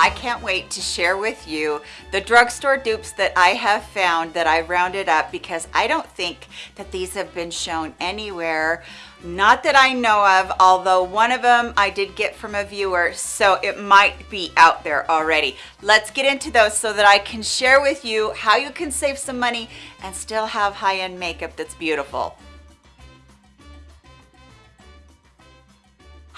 I can't wait to share with you the drugstore dupes that I have found that I rounded up because I don't think that these have been shown anywhere. Not that I know of, although one of them I did get from a viewer, so it might be out there already. Let's get into those so that I can share with you how you can save some money and still have high-end makeup that's beautiful.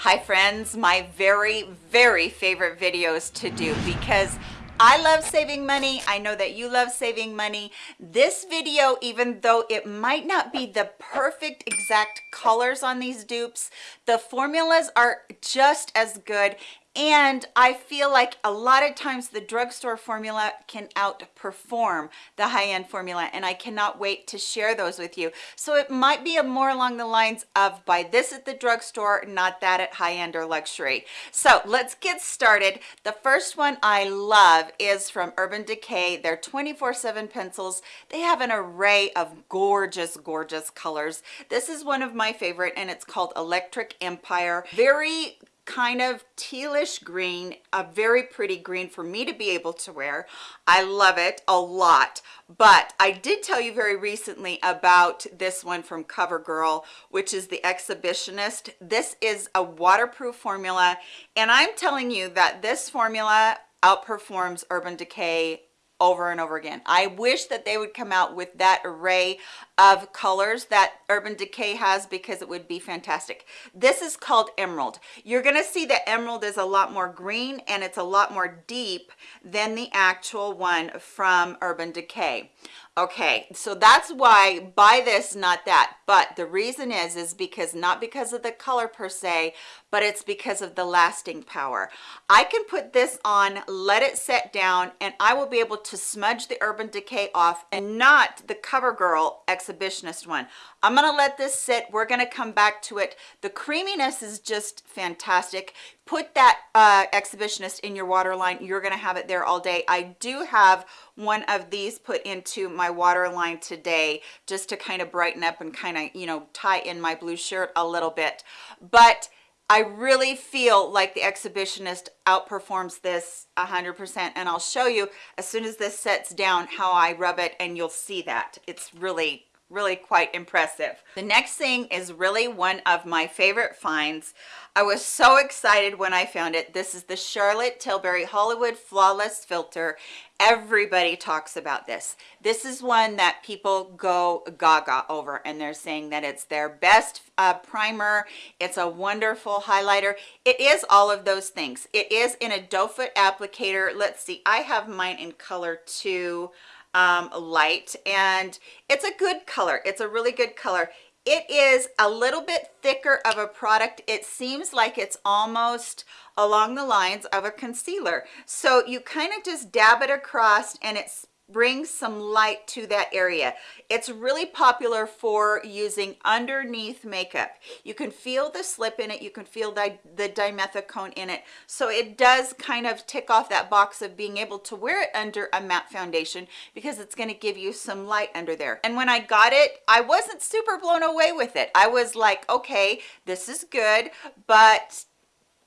Hi friends, my very, very favorite videos to do because I love saving money. I know that you love saving money. This video, even though it might not be the perfect exact colors on these dupes, the formulas are just as good and I feel like a lot of times the drugstore formula can outperform the high-end formula and I cannot wait to share those with you. So it might be a more along the lines of buy this at the drugstore, not that at high-end or luxury. So let's get started. The first one I love is from Urban Decay. They're 24-7 pencils. They have an array of gorgeous, gorgeous colors. This is one of my favorite and it's called Electric Empire. Very kind of tealish green a very pretty green for me to be able to wear. I love it a lot. But i did tell you very recently about this one from covergirl which is the exhibitionist. This is a waterproof formula and i'm telling you that this formula outperforms urban decay over and over again. I wish that they would come out with that array of colors that Urban Decay has because it would be fantastic. This is called Emerald. You're gonna see that Emerald is a lot more green and it's a lot more deep than the actual one from Urban Decay okay so that's why buy this not that but the reason is is because not because of the color per se but it's because of the lasting power. I can put this on let it set down and i will be able to smudge the urban decay off and not the covergirl exhibitionist one. I'm gonna let this sit. We're gonna come back to it. The creaminess is just fantastic. Put that uh, exhibitionist in your waterline. you're gonna have it there all day. I do have one of these put into my waterline today just to kind of brighten up and kind of you know tie in my blue shirt a little bit. But I really feel like the exhibitionist outperforms this 100% and I'll show you as soon as this sets down how I rub it and you'll see that. It's really really quite impressive. The next thing is really one of my favorite finds. I was so excited when I found it. This is the Charlotte Tilbury Hollywood Flawless Filter. Everybody talks about this. This is one that people go gaga over and they're saying that it's their best uh, primer. It's a wonderful highlighter. It is all of those things. It is in a doe foot applicator. Let's see, I have mine in color two um, light and it's a good color. It's a really good color. It is a little bit thicker of a product. It seems like it's almost along the lines of a concealer. So you kind of just dab it across and it's brings some light to that area. It's really popular for using underneath makeup. You can feel the slip in it you can feel the, the dimethicone in it. So it does kind of tick off that box of being able to wear it under a matte foundation because it's going to give you some light under there. And when i got it i wasn't super blown away with it. I was like okay this is good but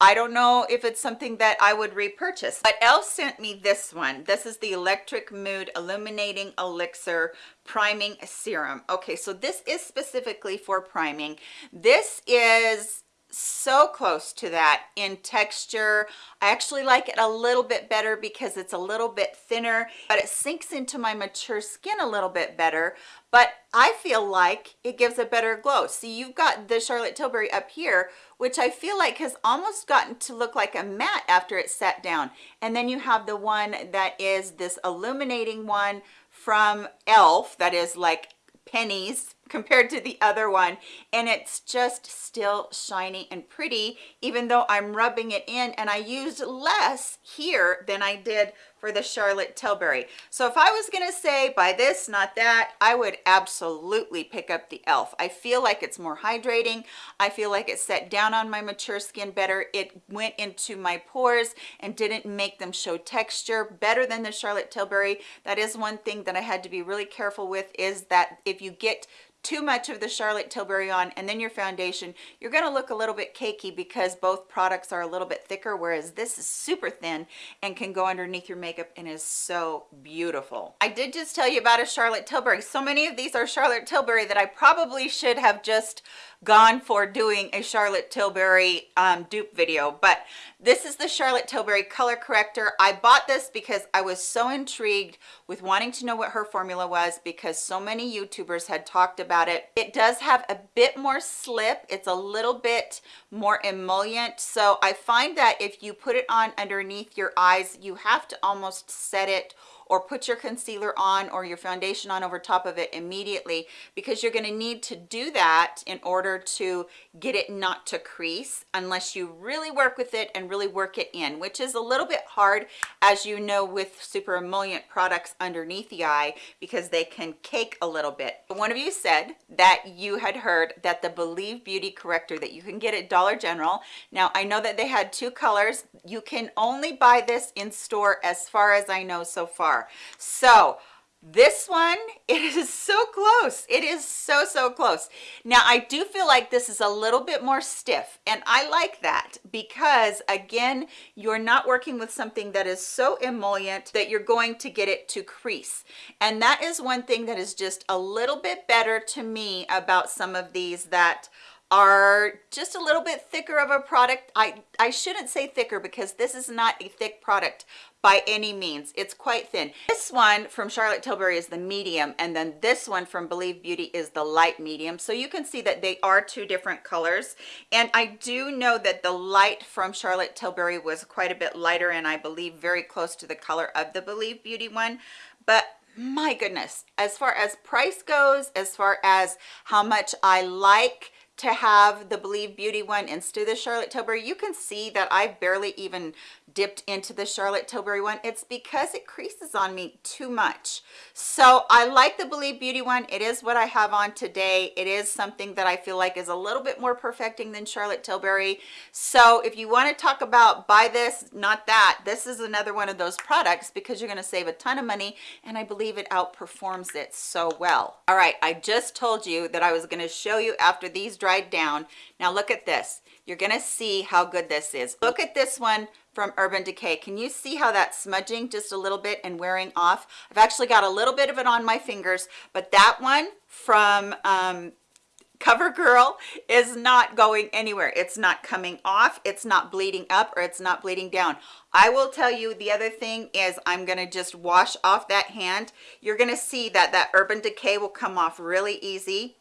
I don't know if it's something that I would repurchase, but Elle sent me this one. This is the Electric Mood Illuminating Elixir Priming Serum. Okay, so this is specifically for priming. This is so close to that in texture i actually like it a little bit better because it's a little bit thinner but it sinks into my mature skin a little bit better but i feel like it gives a better glow. See you've got the charlotte tilbury up here which i feel like has almost gotten to look like a matte after it's set down. And then you have the one that is this illuminating one from elf that is like pennies compared to the other one and it's just still shiny and pretty even though I'm rubbing it in and I used less here than I did for the Charlotte Tilbury. So if I was gonna say buy this, not that, I would absolutely pick up the e.l.f. I feel like it's more hydrating. I feel like it set down on my mature skin better. It went into my pores and didn't make them show texture better than the Charlotte Tilbury. That is one thing that I had to be really careful with is that if you get too much of the Charlotte Tilbury on and then your foundation, you're gonna look a little bit cakey because both products are a little bit thicker, whereas this is super thin and can go underneath your makeup and is so beautiful. I did just tell you about a Charlotte Tilbury. So many of these are Charlotte Tilbury that I probably should have just gone for doing a Charlotte Tilbury um, dupe video, but this is the Charlotte Tilbury color corrector. I bought this because I was so intrigued with wanting to know what her formula was because so many YouTubers had talked about it. It does have a bit more slip. It's a little bit more emollient. So I find that if you put it on underneath your eyes, you have to almost set it or put your concealer on or your foundation on over top of it immediately because you're going to need to do that in order to get it not to crease unless you really work with it and really work it in which is a little bit hard as you know with super emollient products underneath the eye because they can cake a little bit. One of you said that you had heard that the believe beauty corrector that you can get at dollar general. Now i know that they had two colors. You can only buy this in store as far as i know so far So this one it is so close. It is so so close. Now i do feel like this is a little bit more stiff and i like that because again you're not working with something that is so emollient that you're going to get it to crease. And that is one thing that is just a little bit better to me about some of these that are just a little bit thicker of a product. I i shouldn't say thicker because this is not a thick product by any means. It's quite thin. This one from charlotte tilbury is the medium and then this one from believe beauty is the light medium. So you can see that they are two different colors. And i do know that the light from charlotte tilbury was quite a bit lighter and i believe very close to the color of the believe beauty one. But my goodness as far as price goes as far as how much i like to have the believe beauty one instead of the charlotte tilbury you can see that i barely even dipped into the Charlotte Tilbury one, it's because it creases on me too much. So I like the Believe Beauty one. It is what I have on today. It is something that I feel like is a little bit more perfecting than Charlotte Tilbury. So if you want to talk about buy this, not that, this is another one of those products because you're going to save a ton of money and I believe it outperforms it so well. All right, I just told you that I was going to show you after these dried down. Now look at this. You're to see how good this is. Look at this one from Urban Decay. Can you see how that's smudging just a little bit and wearing off? I've actually got a little bit of it on my fingers, but that one from um, CoverGirl is not going anywhere. It's not coming off, it's not bleeding up, or it's not bleeding down. I will tell you the other thing is I'm going to just wash off that hand. You're going to see that that Urban Decay will come off really easy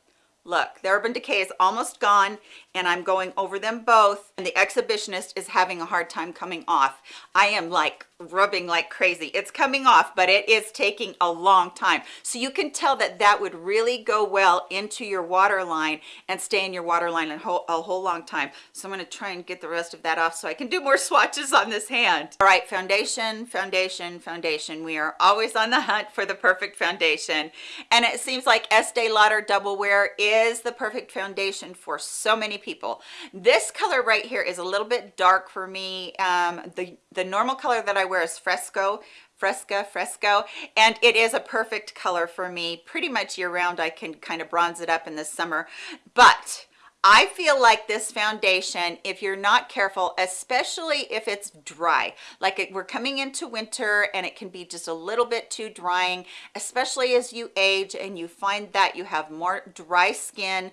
look the urban decay is almost gone and i'm going over them both and the exhibitionist is having a hard time coming off. I am like rubbing like crazy. It's coming off but it is taking a long time. So you can tell that that would really go well into your waterline and stay in your waterline a whole, a whole long time. So i'm going to try and get the rest of that off so i can do more swatches on this hand. All right foundation foundation foundation. We are always on the hunt for the perfect foundation. And it seems like estee lauder double wear is the perfect foundation for so many people. This color right here is a little bit dark for me. Um the the normal color that i wear is fresco fresca fresco and it is a perfect color for me. Pretty much year round i can kind of bronze it up in the summer. But I feel like this foundation, if you're not careful, especially if it's dry, like it, we're coming into winter and it can be just a little bit too drying, especially as you age and you find that you have more dry skin,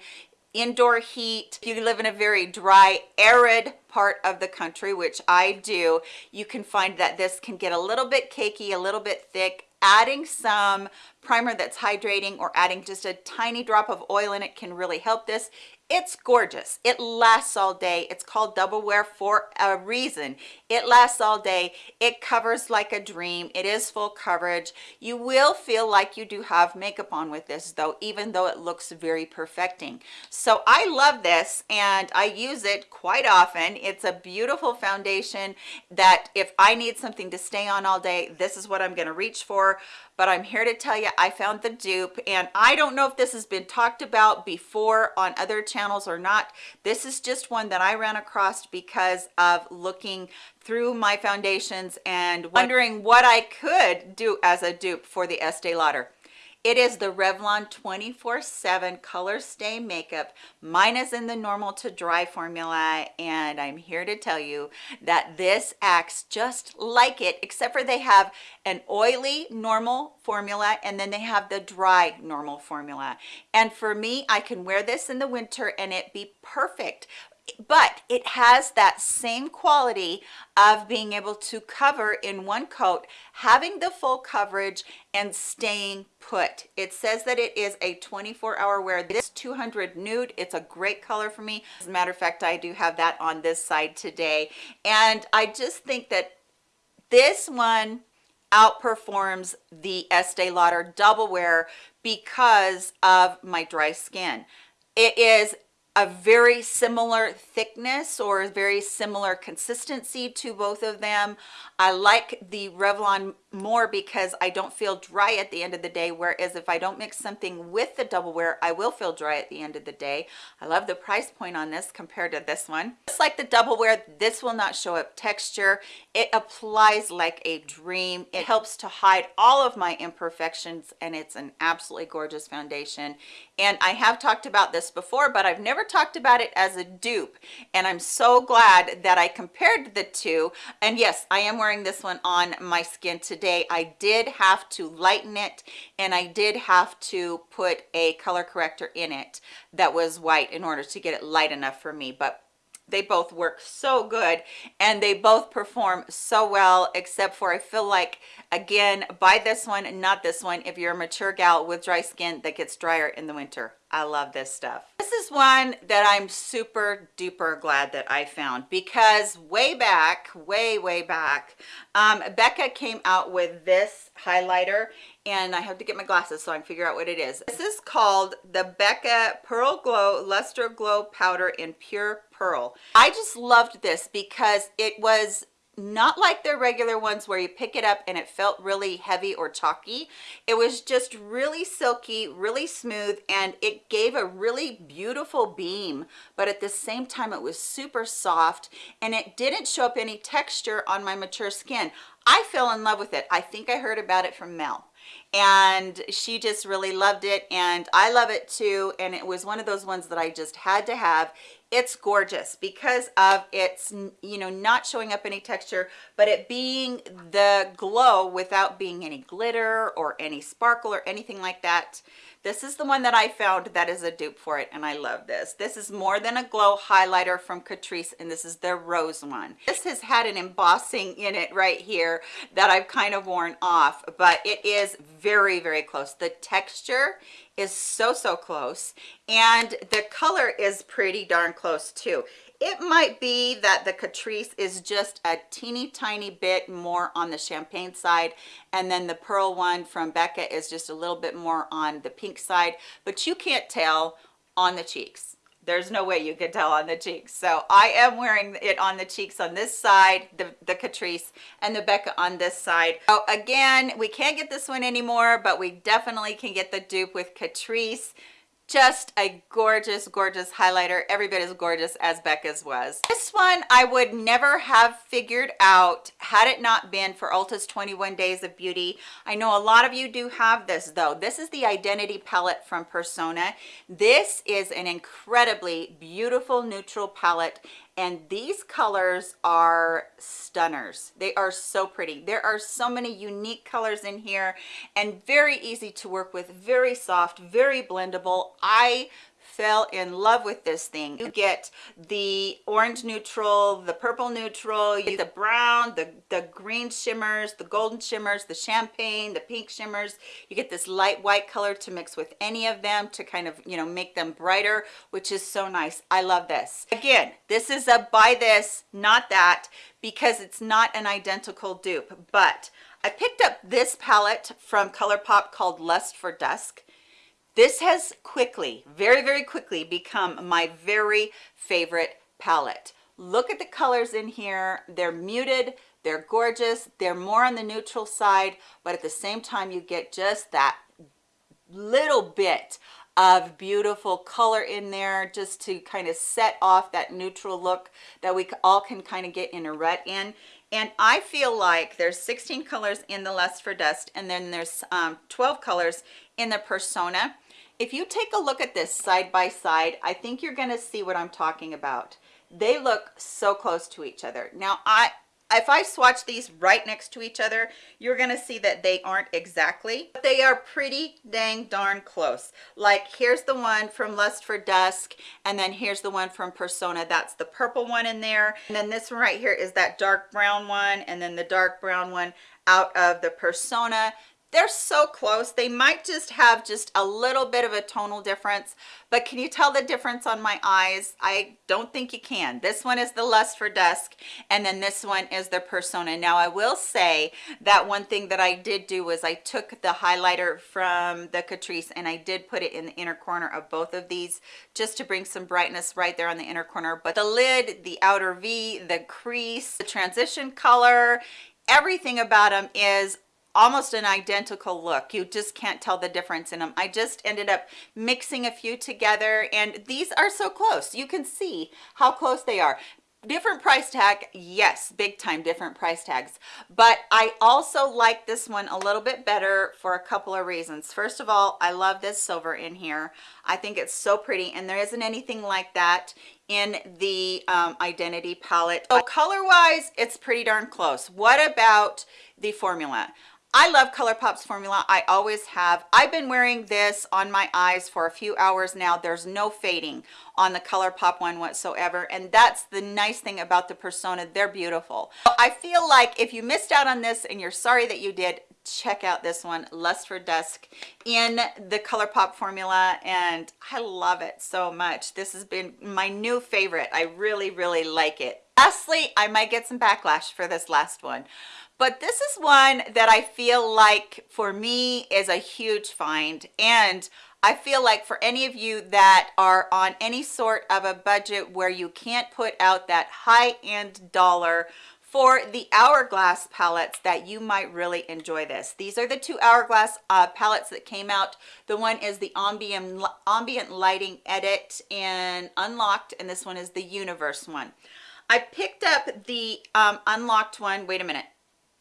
indoor heat. If you live in a very dry arid part of the country which i do you can find that this can get a little bit cakey a little bit thick. Adding some primer that's hydrating or adding just a tiny drop of oil in it can really help this it's gorgeous. It lasts all day. It's called double wear for a reason. It lasts all day. It covers like a dream. It is full coverage. You will feel like you do have makeup on with this though even though it looks very perfecting. So i love this and i use it quite often. It's a beautiful foundation that if i need something to stay on all day this is what i'm going to reach for. But I'm here to tell you I found the dupe and I don't know if this has been talked about before on other channels or not. This is just one that I ran across because of looking through my foundations and wondering what I could do as a dupe for the Estee Lauder. It is the Revlon 24-7 Color Stay Makeup. Mine is in the normal to dry formula, and I'm here to tell you that this acts just like it, except for they have an oily normal formula, and then they have the dry normal formula. And for me, I can wear this in the winter and it be perfect but it has that same quality of being able to cover in one coat having the full coverage and staying put. It says that it is a 24 hour wear. This 200 nude it's a great color for me. As a matter of fact i do have that on this side today. And i just think that this one outperforms the Estee Lauder double wear because of my dry skin. It is a very similar thickness or a very similar consistency to both of them. I like the Revlon more because I don't feel dry at the end of the day, whereas if I don't mix something with the double wear, I will feel dry at the end of the day. I love the price point on this compared to this one. Just like the double wear, this will not show up texture. It applies like a dream. It helps to hide all of my imperfections and it's an absolutely gorgeous foundation. And I have talked about this before, but I've never talked about it as a dupe. And I'm so glad that I compared the two. And yes, I am wearing this one on my skin today. I did have to lighten it and I did have to put a color corrector in it that was white in order to get it light enough for me. But they both work so good and they both perform so well except for i feel like again buy this one not this one if you're a mature gal with dry skin that gets drier in the winter i love this stuff this is one that i'm super duper glad that i found because way back way way back um, becca came out with this highlighter and I have to get my glasses so I can figure out what it is. This is called the Becca Pearl Glow Luster Glow Powder in Pure Pearl. I just loved this because it was not like the regular ones where you pick it up and it felt really heavy or chalky. It was just really silky really smooth and it gave a really beautiful beam but at the same time it was super soft and it didn't show up any texture on my mature skin. I fell in love with it. I think i heard about it from mel and she just really loved it and I love it too and it was one of those ones that I just had to have it's gorgeous because of its you know not showing up any texture but it being the glow without being any glitter or any sparkle or anything like that this is the one that i found that is a dupe for it and i love this. This is more than a glow highlighter from catrice and this is their rose one. This has had an embossing in it right here that i've kind of worn off but it is very very close. The texture is so so close and the color is pretty darn close too it might be that the catrice is just a teeny tiny bit more on the champagne side and then the pearl one from becca is just a little bit more on the pink side but you can't tell on the cheeks. There's no way you can tell on the cheeks. So i am wearing it on the cheeks on this side the the catrice and the becca on this side. So again we can't get this one anymore but we definitely can get the dupe with catrice just a gorgeous gorgeous highlighter. Every bit as gorgeous as becca's was. This one i would never have figured out had it not been for ulta's 21 days of beauty. I know a lot of you do have this though. This is the identity palette from persona. This is an incredibly beautiful neutral palette and these colors are stunners. They are so pretty. There are so many unique colors in here and very easy to work with very soft very blendable. I fell in love with this thing. You get the orange neutral the purple neutral you get the brown the the green shimmers the golden shimmers the champagne the pink shimmers. You get this light white color to mix with any of them to kind of you know make them brighter which is so nice. I love this. Again this is a buy this not that because it's not an identical dupe but I picked up this palette from ColourPop called Lust for Dusk this has quickly, very, very quickly become my very favorite palette. Look at the colors in here. They're muted, they're gorgeous, they're more on the neutral side, but at the same time, you get just that little bit of beautiful color in there just to kind of set off that neutral look that we all can kind of get in a rut in and I feel like there's 16 colors in the Lust for Dusk and then there's um, 12 colors in the Persona. If you take a look at this side by side, I think you're gonna see what I'm talking about. They look so close to each other. Now, I if I swatch these right next to each other, you're gonna see that they aren't exactly, but they are pretty dang darn close. Like here's the one from Lust for Dusk, and then here's the one from Persona. That's the purple one in there. And then this one right here is that dark brown one, and then the dark brown one out of the Persona they're so close. They might just have just a little bit of a tonal difference but can you tell the difference on my eyes? I don't think you can. This one is the lust for dusk and then this one is the persona. Now i will say that one thing that i did do was i took the highlighter from the catrice and i did put it in the inner corner of both of these just to bring some brightness right there on the inner corner. But the lid the outer v the crease the transition color everything about them is almost an identical look. You just can't tell the difference in them i just ended up mixing a few together and these are so close. You can see how close they are. Different price tag yes big time different price tags. But i also like this one a little bit better for a couple of reasons. First of all i love this silver in here. I think it's so pretty and there isn't anything like that in the um, identity palette. So color wise it's pretty darn close. What about the formula I love ColourPop's formula. I always have. I've been wearing this on my eyes for a few hours now. There's no fading on the ColourPop one whatsoever. And that's the nice thing about the Persona. They're beautiful. I feel like if you missed out on this and you're sorry that you did, check out this one, Lust for Dusk in the ColourPop formula. And I love it so much. This has been my new favorite. I really, really like it. Lastly, I might get some backlash for this last one but this is one that I feel like for me is a huge find and I feel like for any of you that are on any sort of a budget where you can't put out that high-end dollar for the hourglass palettes that you might really enjoy this. These are the two hourglass uh, palettes that came out. The one is the ambient ambient lighting edit and unlocked and this one is the universe one i picked up the um, unlocked one wait a minute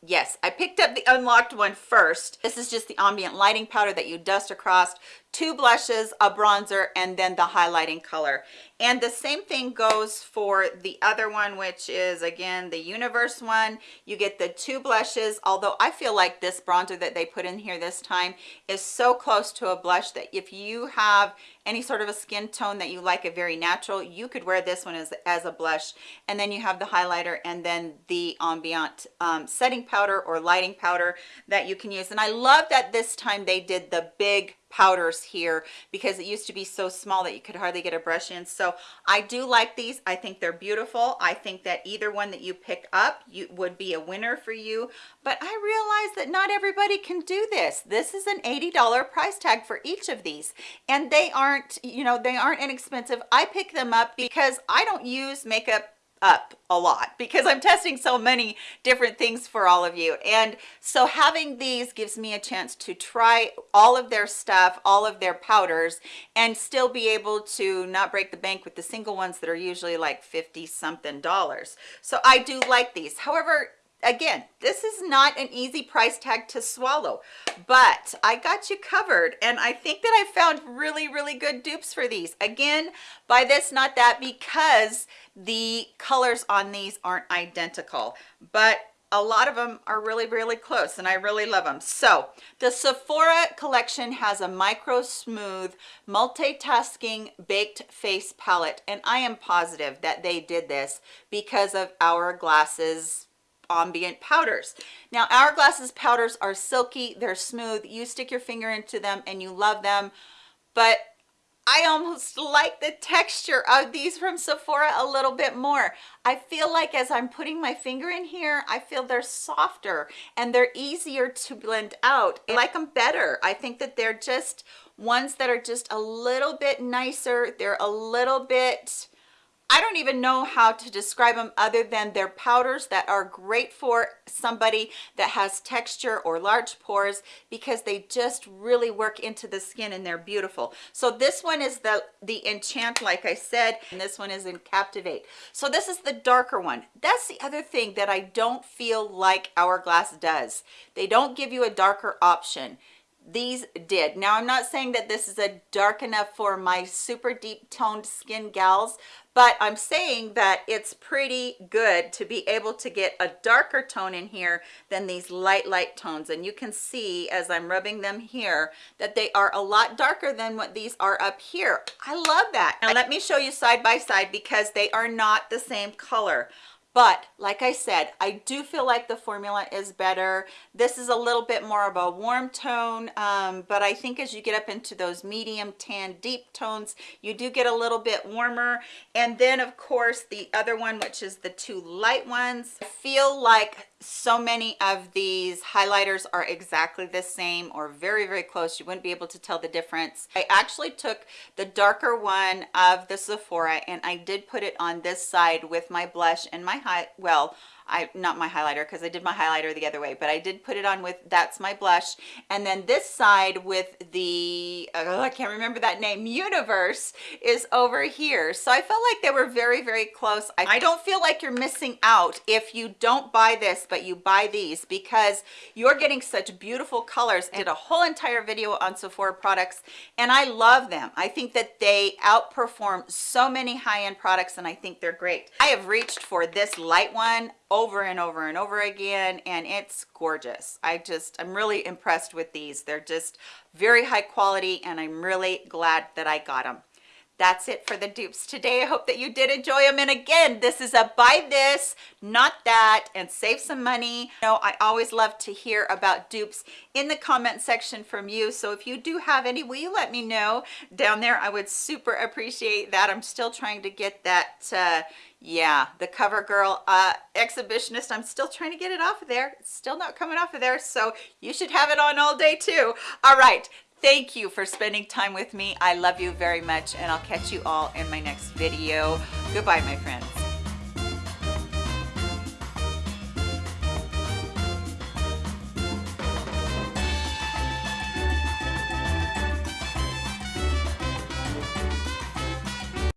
Yes, I picked up the unlocked one first. This is just the ambient lighting powder that you dust across two blushes, a bronzer, and then the highlighting color. And the same thing goes for the other one, which is again, the universe one. You get the two blushes, although I feel like this bronzer that they put in here this time is so close to a blush that if you have any sort of a skin tone that you like a very natural, you could wear this one as, as a blush. And then you have the highlighter and then the ambient um, setting powder or lighting powder that you can use. And I love that this time they did the big powders here because it used to be so small that you could hardly get a brush in. So i do like these. I think they're beautiful. I think that either one that you pick up you would be a winner for you. But i realize that not everybody can do this. This is an 80 dollar price tag for each of these. And they aren't you know they aren't inexpensive. I pick them up because i don't use makeup up a lot because I'm testing so many different things for all of you. And so having these gives me a chance to try all of their stuff, all of their powders, and still be able to not break the bank with the single ones that are usually like 50 something dollars. So I do like these. However, again this is not an easy price tag to swallow but i got you covered and i think that i found really really good dupes for these. Again by this not that because the colors on these aren't identical but a lot of them are really really close and i really love them so the sephora collection has a micro smooth multitasking baked face palette and i am positive that they did this because of hourglass's ambient powders now hourglasses powders are silky they're smooth you stick your finger into them and you love them but I almost like the texture of these from Sephora a little bit more. I feel like as I'm putting my finger in here, I feel they're softer and they're easier to blend out. I like them better. I think that they're just ones that are just a little bit nicer. They're a little bit I don't even know how to describe them other than they're powders that are great for somebody that has texture or large pores because they just really work into the skin and they're beautiful. So this one is the, the Enchant, like I said, and this one is in Captivate. So this is the darker one. That's the other thing that I don't feel like Hourglass does. They don't give you a darker option these did. Now i'm not saying that this is a dark enough for my super deep toned skin gals but i'm saying that it's pretty good to be able to get a darker tone in here than these light light tones. And you can see as i'm rubbing them here that they are a lot darker than what these are up here. I love that. Now let me show you side by side because they are not the same color but like i said i do feel like the formula is better. This is a little bit more of a warm tone um, but i think as you get up into those medium tan deep tones you do get a little bit warmer. And then of course the other one which is the two light ones. I feel like so many of these highlighters are exactly the same or very very close. You wouldn't be able to tell the difference. I actually took the darker one of the sephora and i did put it on this side with my blush and my high well I not my highlighter because I did my highlighter the other way but I did put it on with that's my blush. And then this side with the oh, I can't remember that name universe is over here. So I felt like they were very very close. I, I don't feel like you're missing out if you don't buy this but you buy these because you're getting such beautiful colors. I did a whole entire video on Sephora products and I love them. I think that they outperform so many high-end products and I think they're great. I have reached for this light one over and over and over again and it's gorgeous. I just i'm really impressed with these. They're just very high quality and i'm really glad that i got them that's it for the dupes today. I hope that you did enjoy them and again this is a buy this not that and save some money. You know i always love to hear about dupes in the comment section from you. So if you do have any will you let me know? Down there i would super appreciate that. I'm still trying to get that uh yeah the covergirl uh exhibitionist. I'm still trying to get it off of there. It's still not coming off of there so you should have it on all day too. All right. Thank you for spending time with me. I love you very much and i'll catch you all in my next video. Goodbye my friends